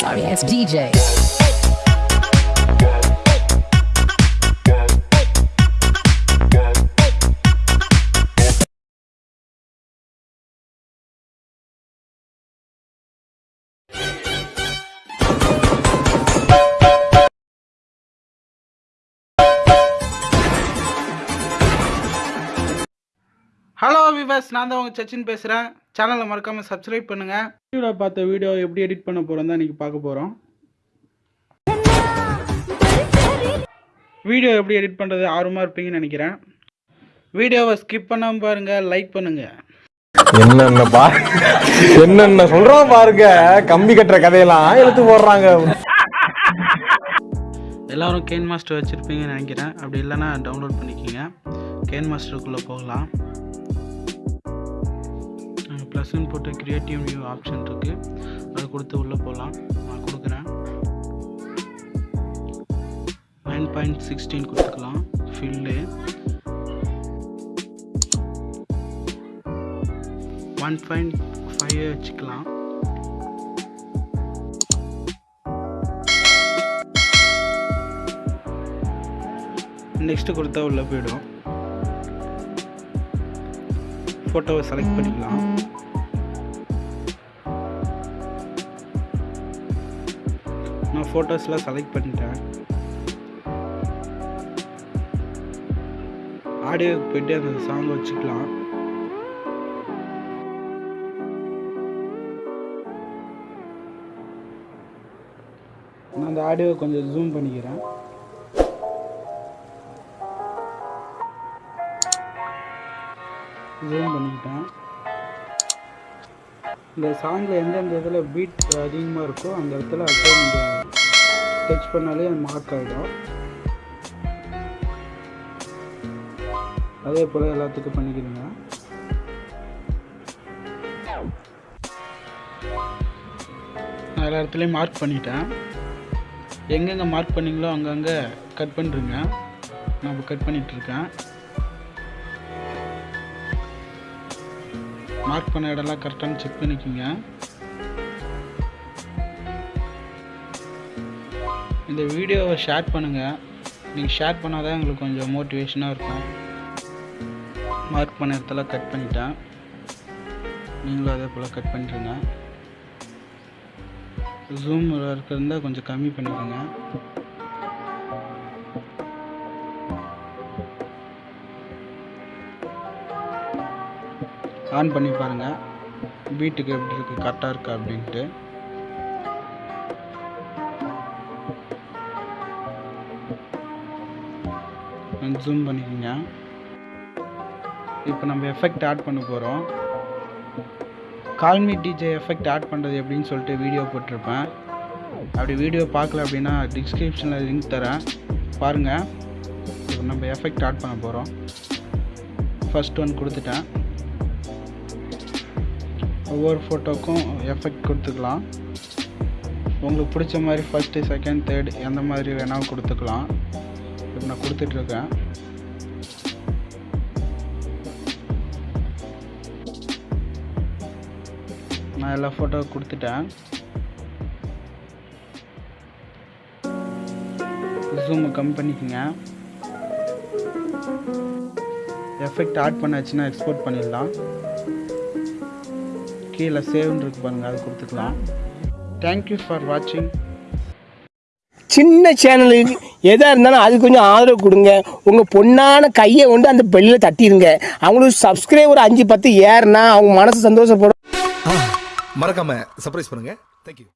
Sorry ass DJ. Hello viewers நான் தான் உங்கள் சச்சின் பேசுகிறேன் சேனலை மறக்காமல் சப்ஸ்கிரைப் பண்ணுங்கள் வீடியோவில் பார்த்த வீடியோ எப்படி எடிட் பண்ண போகிறோம் தான் இன்றைக்கி பார்க்க போகிறோம் வீடியோ எப்படி எடிட் பண்ணுறது ஆர்வமாக இருப்பீங்கன்னு நினைக்கிறேன். வீடியோவை ஸ்கிப் பண்ணாமல் பாருங்கள் லைக் பண்ணுங்கள் என்னென்ன பா என்னென்ன சொல்றான் பாருங்க கம்பி கட்டுற கதையெல்லாம் எடுத்து போடுறாங்க. எல்லாரும் கேன் மாஸ்டர் வச்சுருப்பீங்கன்னு நினைக்கிறேன். அப்படி இல்லைன்னா டவுன்லோட் பண்ணிக்கோங்க. கேன் மாஸ்டருக்குள்ளே போகலாம். ப்ளஸ்ன்னு போட்டு க்ரியேட்டிவ் நியூ ஆப்ஷன் இருக்குது அது கொடுத்து உள்ளே போகலாம் நான் கொடுக்குறேன். நைன் பாயிண்ட் சிக்ஸ்டீன் கொடுத்துக்கலாம். ஃபில்லு ஒன் பாயிண்ட் ஃபைவ் வச்சுக்கலாம். நெக்ஸ்ட்டு கொடுத்தா உள்ளே போயிடும். ஃபோட்டோவை செலக்ட் பண்ணிக்கலாம். நான் ஃபோட்டோஸ்லாம் செலக்ட் பண்ணிட்டேன். ஆடியோக்கு போயிட்டு அந்த சாங் வச்சுக்கலாம். நான் அந்த ஆடியோவை கொஞ்சம் ஜூம் பண்ணிக்கிறேன். ஜூம் பண்ணிக்கிட்டேன். இந்த சாங்கில் எந்தெந்த இதில் பீட் அதிகமாக இருக்கோ அந்த இடத்துல அப்படியே நீங்கள் டச் பண்ணாலே மார்க் ஆகிடும் அதே போல் எல்லாத்துக்கும் பண்ணிக்கிறீங்க நான் எல்லா இடத்துலையும் மார்க் பண்ணிட்டேன். எங்கெங்கே மார்க் பண்ணீங்களோ அங்கங்கே கட் பண்ணுறீங்க நான் இப்போ கட் பண்ணிகிட்ருக்கேன் மார்க் பண்ண இடம்லாம் கரெக்டானு செக் பண்ணிக்கோங்க. இந்த வீடியோவை ஷேர் பண்ணுங்கள் நீங்கள் ஷேர் பண்ணால் தான் எங்களுக்கு கொஞ்சம் மோட்டிவேஷனாக இருக்கும். மார்க் பண்ண இடத்துல கட் பண்ணிட்டேன். நீங்களும் அதே போல் கட் பண்ணிட்டுருங்க ஜூம் இருக்கிறதா கொஞ்சம் கம்மி பண்ணிக்கோங்க. ஆன் பண்ணி பாருங்கள் பீட்டுக்கு எப்படி இருக்குது கரெக்டாக இருக்கா அப்படின்ட்டு. ஜூம் பண்ணிக்கோங்க. இப்போ நம்ம எஃபெக்ட் ஆட் பண்ண போகிறோம் கால்மி டிஜே எஃபெக்ட் ஆட் பண்ணுறது எப்படின்னு சொல்லிட்டு வீடியோ போட்டிருப்பேன். அப்படி வீடியோ பார்க்கல அப்படின்னா டிஸ்கிரிப்ஷனில் லிங்க் தரேன். பாருங்கள் இப்போ நம்ம எஃபெக்ட் ஆட் பண்ண போகிறோம் ஃபஸ்ட் ஒன் கொடுத்துட்டேன். ஒவ்வொரு ஃபோட்டோக்கும் எஃபெக்ட் கொடுத்துக்கலாம். உங்களுக்கு பிடிச்ச மாதிரி ஃபஸ்ட்டு செகண்ட் தேர்ட் எந்த மாதிரி வேணாலும் கொடுத்துக்கலாம். இப்போ நான் கொடுத்துட்ருக்கேன். நான் எல்லா ஃபோட்டோ கொடுத்துட்டேன். ஜூம் கம்மி பண்ணிக்கோங்க. எஃபெக்ட் ஆட் பண்ணாச்சுன்னா எக்ஸ்போர்ட் பண்ணிடலாம். கீழே சேவ்னு இருக்கு பாருங்கள் அது கொடுத்துக்கலாம். தேங்க்யூ ஃபார் வாட்சிங் சின்ன சேனலுக்கு எதாக இருந்தாலும் அது கொஞ்சம் ஆதரவு கொடுங்க. உங்கள் பொண்ணான கையை கொண்டு அந்த பெல்லில் தட்டிடுங்க அவங்களுக்கு சப்ஸ்கிரைபர் அஞ்சு பத்து ஏறுனா அவங்க மனசு சந்தோஷப்படும். மறக்காம சர்ப்ரைஸ் பண்ணுங்க. தேங்க்யூ